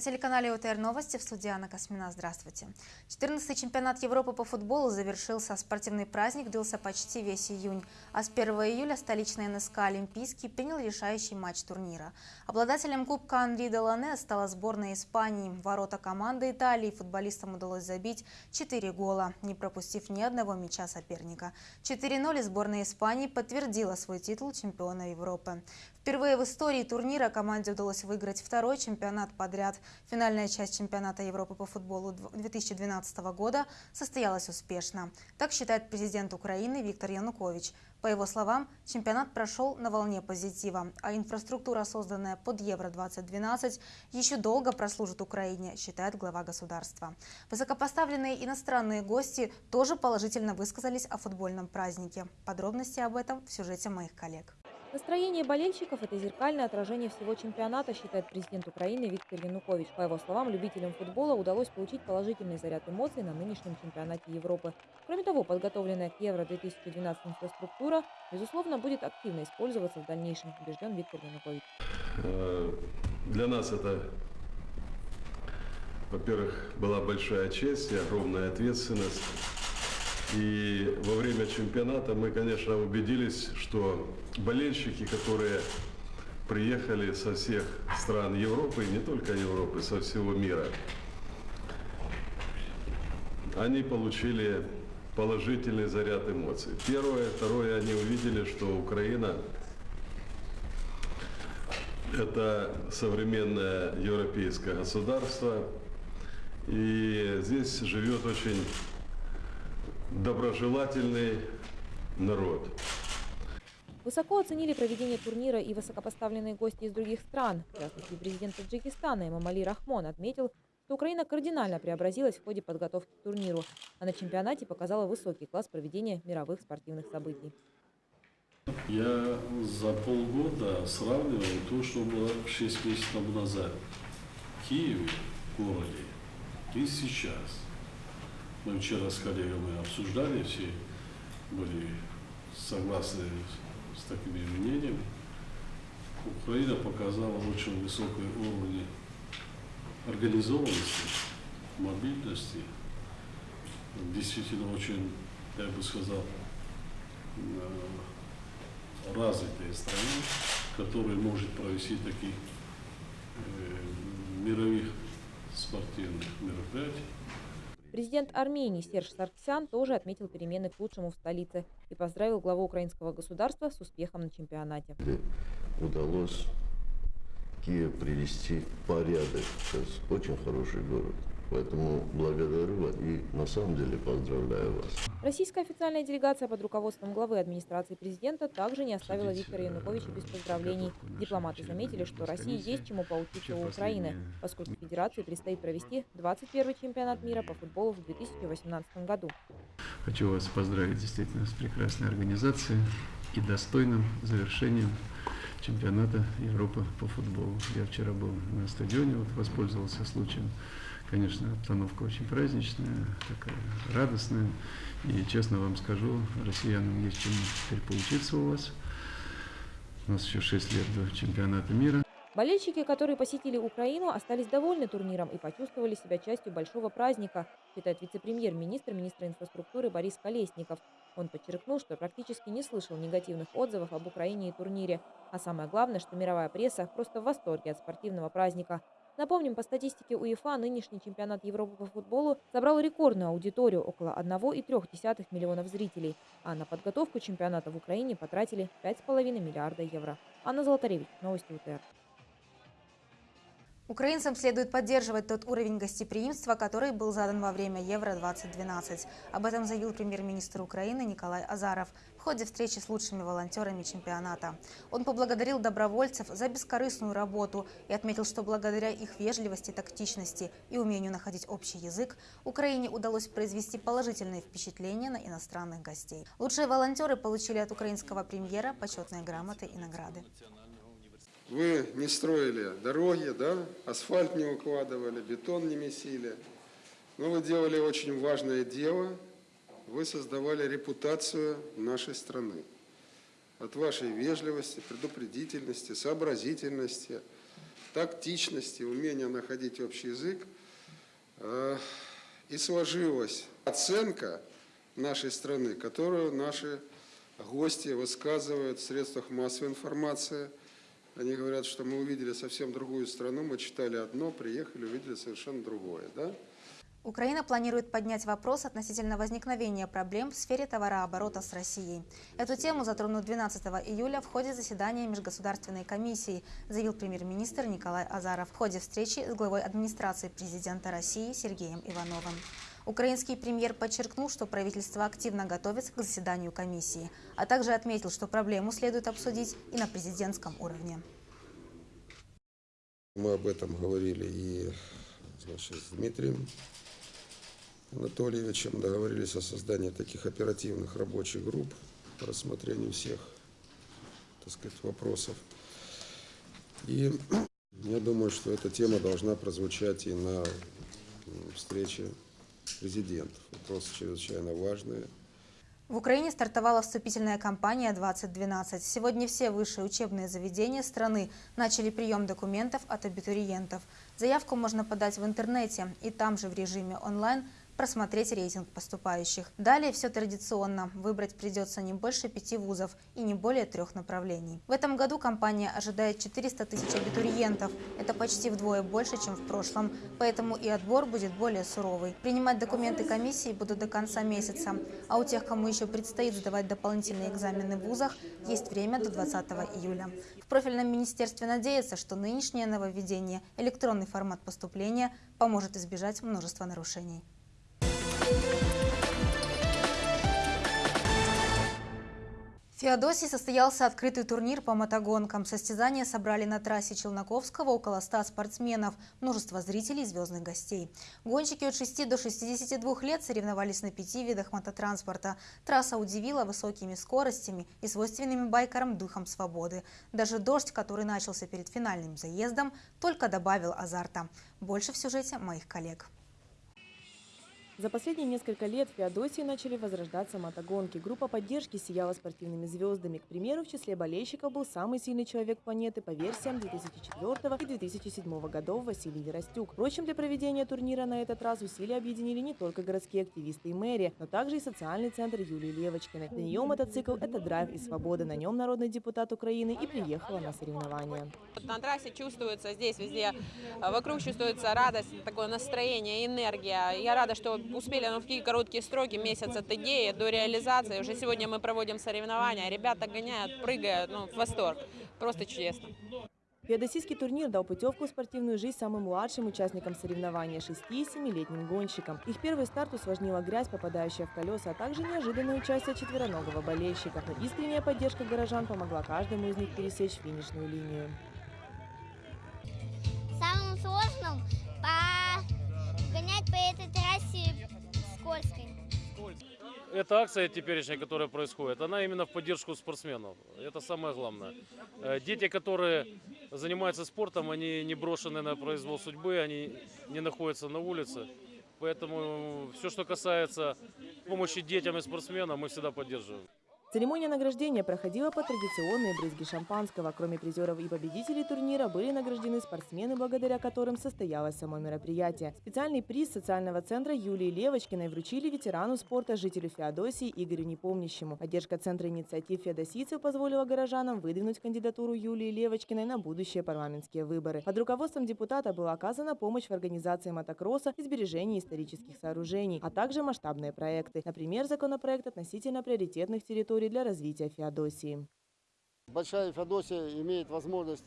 На телеканале УТР Новости в студии Анна Космина. Здравствуйте. 14-й чемпионат Европы по футболу завершился. Спортивный праздник длился почти весь июнь. А с 1 июля столичный НСК «Олимпийский» принял решающий матч турнира. Обладателем кубка Анри Делане стала сборная Испании. Ворота команды Италии футболистам удалось забить 4 гола, не пропустив ни одного мяча соперника. 4-0 сборная Испании подтвердила свой титул чемпиона Европы. Впервые в истории турнира команде удалось выиграть второй чемпионат подряд. Финальная часть чемпионата Европы по футболу 2012 года состоялась успешно. Так считает президент Украины Виктор Янукович. По его словам, чемпионат прошел на волне позитива, а инфраструктура, созданная под Евро-2012, еще долго прослужит Украине, считает глава государства. Высокопоставленные иностранные гости тоже положительно высказались о футбольном празднике. Подробности об этом в сюжете моих коллег. Настроение болельщиков – это зеркальное отражение всего чемпионата, считает президент Украины Виктор Янукович. По его словам, любителям футбола удалось получить положительный заряд эмоций на нынешнем чемпионате Европы. Кроме того, подготовленная к Евро-2012 инфраструктура, безусловно, будет активно использоваться в дальнейшем, убежден Виктор Янукович. Э, для нас это, во-первых, была большая честь и огромная ответственность. И во время чемпионата мы, конечно, убедились, что болельщики, которые приехали со всех стран Европы, и не только Европы, со всего мира, они получили положительный заряд эмоций. Первое. Второе, они увидели, что Украина – это современное европейское государство, и здесь живет очень доброжелательный народ. Высоко оценили проведение турнира и высокопоставленные гости из других стран. В частности, президент Таджикистана Эмамали Рахмон отметил, что Украина кардинально преобразилась в ходе подготовки к турниру, а на чемпионате показала высокий класс проведения мировых спортивных событий. Я за полгода сравнивал то, что было 6 месяцев назад в Киеве, в городе, и сейчас. Мы вчера с коллегами обсуждали, все были согласны с такими мнениями. Украина показала очень высокий уровень организованности, мобильности. Действительно очень, я бы сказал, э, развитая страна, которая может провести таких э, мировых спортивных мероприятий. Президент Армении Серж Сарксян тоже отметил перемены к лучшему в столице и поздравил главу украинского государства с успехом на чемпионате. Удалось Киев привести в порядок. Сейчас очень хороший город. Поэтому благодарю вас и на самом деле поздравляю вас. Российская официальная делегация под руководством главы администрации президента также не оставила Виктора Януковича без поздравлений. Дипломаты заметили, что России есть чему поучиться у Украины, поскольку Федерации предстоит провести 21-й чемпионат мира по футболу в 2018 году. Хочу вас поздравить действительно с прекрасной организацией и достойным завершением чемпионата Европы по футболу. Я вчера был на стадионе, вот воспользовался случаем. Конечно, обстановка очень праздничная, такая радостная. И честно вам скажу, россиянам есть чем теперь поучиться у вас. У нас еще 6 лет до чемпионата мира. Болельщики, которые посетили Украину, остались довольны турниром и почувствовали себя частью большого праздника, считает вице-премьер-министр, министра инфраструктуры Борис Колесников. Он подчеркнул, что практически не слышал негативных отзывов об Украине и турнире. А самое главное, что мировая пресса просто в восторге от спортивного праздника. Напомним, по статистике УЕФА, нынешний чемпионат Европы по футболу собрал рекордную аудиторию – около 1,3 миллионов зрителей. А на подготовку чемпионата в Украине потратили 5,5 миллиарда евро. Анна Золотаревич, Новости УТР. Украинцам следует поддерживать тот уровень гостеприимства, который был задан во время Евро-2012. Об этом заявил премьер-министр Украины Николай Азаров в ходе встречи с лучшими волонтерами чемпионата. Он поблагодарил добровольцев за бескорыстную работу и отметил, что благодаря их вежливости, тактичности и умению находить общий язык, Украине удалось произвести положительные впечатления на иностранных гостей. Лучшие волонтеры получили от украинского премьера почетные грамоты и награды. Вы не строили дороги, да, асфальт не укладывали, бетон не месили. Но вы делали очень важное дело. Вы создавали репутацию нашей страны. От вашей вежливости, предупредительности, сообразительности, тактичности, умения находить общий язык. Э, и сложилась оценка нашей страны, которую наши гости высказывают в средствах массовой информации. Они говорят, что мы увидели совсем другую страну, мы читали одно, приехали, увидели совершенно другое. Да? Украина планирует поднять вопрос относительно возникновения проблем в сфере товарооборота с Россией. Эту тему затронут 12 июля в ходе заседания Межгосударственной комиссии, заявил премьер-министр Николай Азаров в ходе встречи с главой администрации президента России Сергеем Ивановым. Украинский премьер подчеркнул, что правительство активно готовится к заседанию комиссии, а также отметил, что проблему следует обсудить и на президентском уровне. Мы об этом говорили и значит, с Дмитрием Анатольевичем договорились о создании таких оперативных рабочих групп по рассмотрению всех так сказать, вопросов. И я думаю, что эта тема должна прозвучать и на встрече президентов. Вопросы чрезвычайно важные. В Украине стартовала вступительная кампания 2012. Сегодня все высшие учебные заведения страны начали прием документов от абитуриентов. Заявку можно подать в интернете и там же в режиме онлайн просмотреть рейтинг поступающих. Далее все традиционно. Выбрать придется не больше пяти вузов и не более трех направлений. В этом году компания ожидает 400 тысяч абитуриентов. Это почти вдвое больше, чем в прошлом. Поэтому и отбор будет более суровый. Принимать документы комиссии будут до конца месяца. А у тех, кому еще предстоит сдавать дополнительные экзамены в вузах, есть время до 20 июля. В профильном министерстве надеются, что нынешнее нововведение, электронный формат поступления, поможет избежать множества нарушений. В Феодосии состоялся открытый турнир по мотогонкам. Состязания собрали на трассе Челноковского около 100 спортсменов, множество зрителей и звездных гостей. Гонщики от 6 до 62 лет соревновались на пяти видах мототранспорта. Трасса удивила высокими скоростями и свойственными байкерам духом свободы. Даже дождь, который начался перед финальным заездом, только добавил азарта. Больше в сюжете моих коллег. За последние несколько лет в Феодосии начали возрождаться мотогонки. Группа поддержки сияла спортивными звездами. К примеру, в числе болельщиков был самый сильный человек планеты по версиям 2004 и 2007 годов Василий Веростюк. Впрочем, для проведения турнира на этот раз усилия объединили не только городские активисты и мэрия, но также и социальный центр Юлии Левочкиной. Для нее мотоцикл – это драйв и свобода. На нем народный депутат Украины и приехала на соревнования. На трассе чувствуется здесь везде, вокруг чувствуется радость, такое настроение, энергия. Я рада, что успели ну, в такие короткие сроки, месяц от идеи до реализации. Уже сегодня мы проводим соревнования, ребята гоняют, прыгают, ну, в восторг. Просто чудесно. Феодосийский турнир дал путевку в спортивную жизнь самым младшим участникам соревнования – 6 и 7-летним гонщикам. Их первый старт усложнила грязь, попадающая в колеса, а также неожиданное участие четвероногого болельщика. Но искренняя поддержка горожан помогла каждому из них пересечь финишную линию. Самым сложным скользкой. Эта акция теперешняя, которая происходит, она именно в поддержку спортсменов. Это самое главное. Э, дети, которые занимаются спортом, они не брошены на произвол судьбы, они не находятся на улице. Поэтому все, что касается помощи детям и спортсменам, мы всегда поддерживаем. Церемония награждения проходила по традиционной брызги шампанского. Кроме призеров и победителей турнира были награждены спортсмены, благодаря которым состоялось само мероприятие. Специальный приз социального центра Юлии Левочкиной вручили ветерану спорта, жителю Феодосии Игорю Непомнящему. Поддержка Центра инициатив феодосийцев позволила горожанам выдвинуть кандидатуру Юлии Левочкиной на будущие парламентские выборы. Под руководством депутата была оказана помощь в организации мотокросса и сбережении исторических сооружений, а также масштабные проекты. Например, законопроект относительно приоритетных территорий территорий для развития Феодосии. Большая Феодосия имеет возможность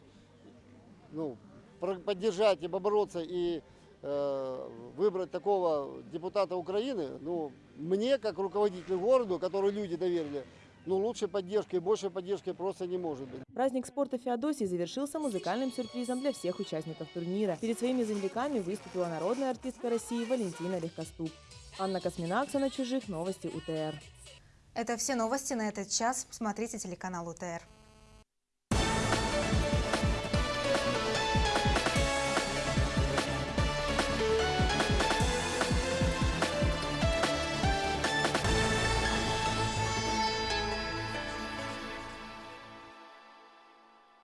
ну, поддержать и бороться и э, выбрать такого депутата Украины, ну, мне, как руководителю города, который люди доверили, ну, лучшей поддержки и большей поддержки просто не может быть. Праздник спорта Феодосии завершился музыкальным сюрпризом для всех участников турнира. Перед своими земляками выступила народная артистка России Валентина Легкоступ. Анна Космина, Оксана Чужих, Новости УТР. Это все новости на этот час. Смотрите телеканал УТР.